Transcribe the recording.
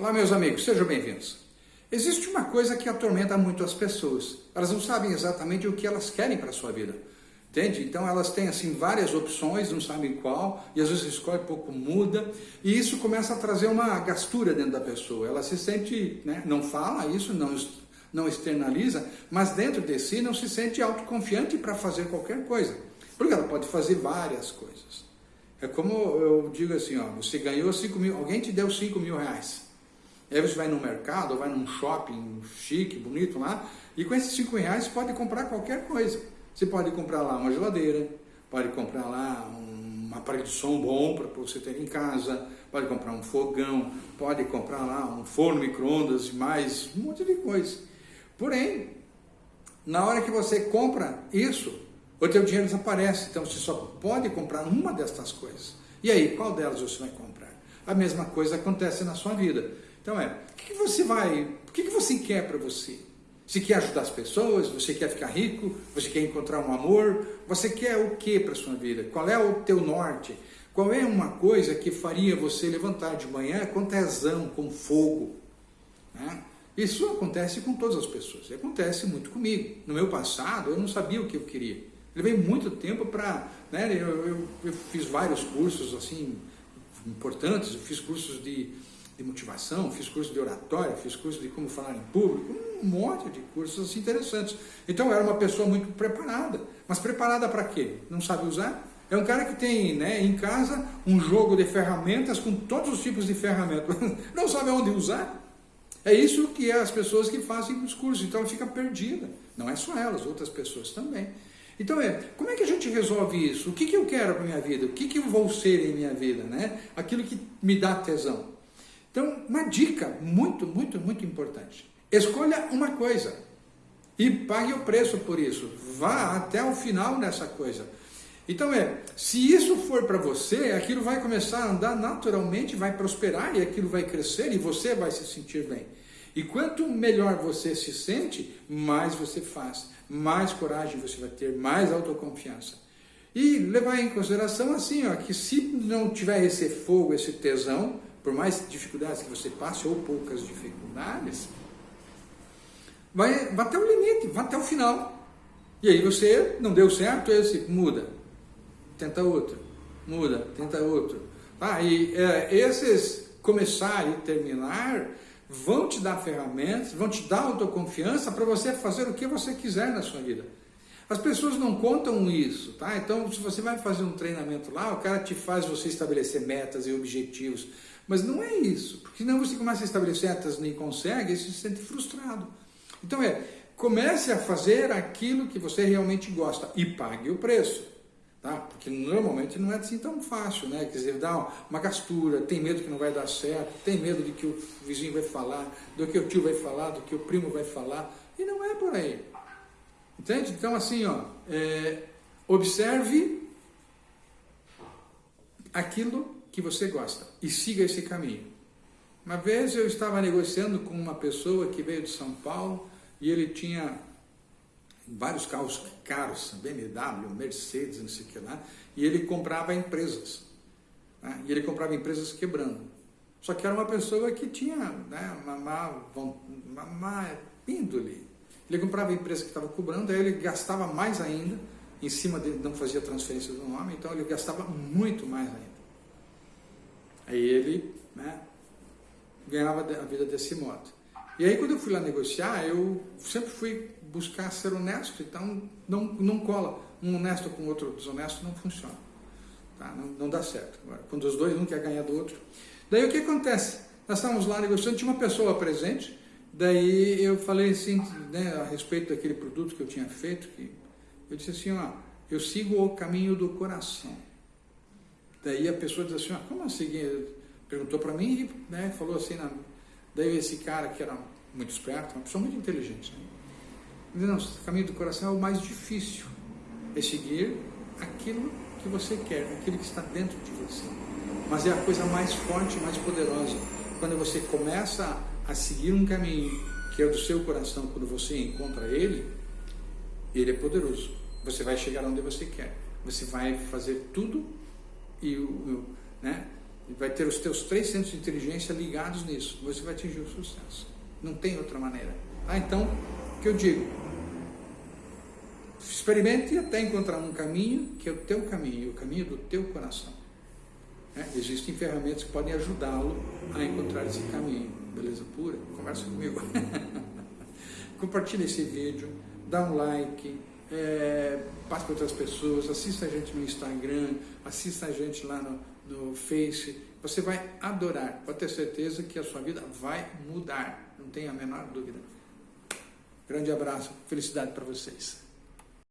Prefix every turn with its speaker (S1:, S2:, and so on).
S1: Olá, meus amigos, sejam bem-vindos. Existe uma coisa que atormenta muito as pessoas. Elas não sabem exatamente o que elas querem para a sua vida. Entende? Então elas têm assim várias opções, não sabem qual, e às vezes escolhe pouco muda, e isso começa a trazer uma gastura dentro da pessoa. Ela se sente, né, não fala isso, não, não externaliza, mas dentro de si não se sente autoconfiante para fazer qualquer coisa. Porque ela pode fazer várias coisas. É como eu digo assim, ó, você ganhou 5 mil, alguém te deu 5 mil reais. Aí você vai no mercado, vai num shopping chique, bonito lá, e com esses 5 reais você pode comprar qualquer coisa. Você pode comprar lá uma geladeira, pode comprar lá um aparelho de som bom para você ter em casa, pode comprar um fogão, pode comprar lá um forno micro-ondas e mais um monte de coisa. Porém, na hora que você compra isso, o teu dinheiro desaparece, então você só pode comprar uma destas coisas. E aí, qual delas você vai comprar? A mesma coisa acontece na sua vida. Então é, o que, você vai, o que, você quer para você? Você quer ajudar as pessoas? Você quer ficar rico? Você quer encontrar um amor? Você quer o que para sua vida? Qual é o teu norte? Qual é uma coisa que faria você levantar de manhã com tesão, com fogo? Né? Isso acontece com todas as pessoas, acontece muito comigo. No meu passado, eu não sabia o que eu queria. Levei muito tempo para... Né, eu, eu, eu fiz vários cursos assim importantes, eu fiz cursos de de motivação, fiz curso de oratória, fiz curso de como falar em público, um monte de cursos assim, interessantes. Então eu era uma pessoa muito preparada. Mas preparada para quê? Não sabe usar? É um cara que tem né, em casa um jogo de ferramentas com todos os tipos de ferramentas. Não sabe onde usar? É isso que é as pessoas que fazem os cursos. Então ela fica perdida. Não é só elas, outras pessoas também. Então é, como é que a gente resolve isso? O que, que eu quero para minha vida? O que, que eu vou ser em minha vida? Né? Aquilo que me dá tesão. Então, uma dica muito, muito, muito importante. Escolha uma coisa e pague o preço por isso. Vá até o final nessa coisa. Então é, se isso for para você, aquilo vai começar a andar naturalmente, vai prosperar e aquilo vai crescer e você vai se sentir bem. E quanto melhor você se sente, mais você faz, mais coragem você vai ter, mais autoconfiança. E levar em consideração assim, ó, que se não tiver esse fogo, esse tesão, por mais dificuldades que você passe, ou poucas dificuldades, vai, vai até o limite, vai até o final. E aí você não deu certo, esse muda, tenta outro, muda, tenta outro. Ah, e é, esses começar e terminar vão te dar ferramentas, vão te dar autoconfiança para você fazer o que você quiser na sua vida. As pessoas não contam isso, tá? Então, se você vai fazer um treinamento lá, o cara te faz você estabelecer metas e objetivos. Mas não é isso, porque senão você começa a estabelecer metas e nem consegue e se sente frustrado. Então é, comece a fazer aquilo que você realmente gosta e pague o preço. Tá? Porque normalmente não é assim tão fácil, né? Quer dizer, dá uma gastura, tem medo que não vai dar certo, tem medo de que o vizinho vai falar, do que o tio vai falar, do que o primo vai falar, e não é por aí. Entende? Então, assim, ó, é, observe aquilo que você gosta e siga esse caminho. Uma vez eu estava negociando com uma pessoa que veio de São Paulo e ele tinha vários carros caros, BMW, Mercedes, não sei o que lá, e ele comprava empresas. Né? E ele comprava empresas quebrando. Só que era uma pessoa que tinha né, uma má, uma má índole ele comprava a empresa que estava cobrando, aí ele gastava mais ainda, em cima dele não fazia transferência do nome, então ele gastava muito mais ainda. Aí ele né, ganhava a vida desse modo. E aí quando eu fui lá negociar, eu sempre fui buscar ser honesto, então não, não cola. Um honesto com outro desonesto não funciona. Tá? Não, não dá certo. Quando os dois um quer ganhar do outro. Daí o que acontece? Nós estávamos lá negociando, tinha uma pessoa presente, Daí eu falei assim, né, a respeito daquele produto que eu tinha feito, que eu disse assim, ó, eu sigo o caminho do coração. Daí a pessoa disse assim, ó, como assim? Perguntou para mim e né, falou assim, na... daí esse cara que era muito esperto, uma pessoa muito inteligente, né? Disse, não, o caminho do coração é o mais difícil, é seguir aquilo que você quer, aquilo que está dentro de você. Mas é a coisa mais forte, mais poderosa. Quando você começa a seguir um caminho que é do seu coração, quando você encontra ele, ele é poderoso. Você vai chegar onde você quer. Você vai fazer tudo e o, né, vai ter os teus três centros de inteligência ligados nisso. Você vai atingir o sucesso. Não tem outra maneira. Ah, então, o que eu digo? Experimente até encontrar um caminho que é o teu caminho, o caminho do teu coração. É, existem ferramentas que podem ajudá-lo a encontrar esse caminho. Beleza pura? Conversa comigo. Compartilhe esse vídeo, dá um like, é, passe para outras pessoas, assista a gente no Instagram, assista a gente lá no, no Face. Você vai adorar, pode ter certeza que a sua vida vai mudar, não tenha a menor dúvida. Grande abraço, felicidade para vocês.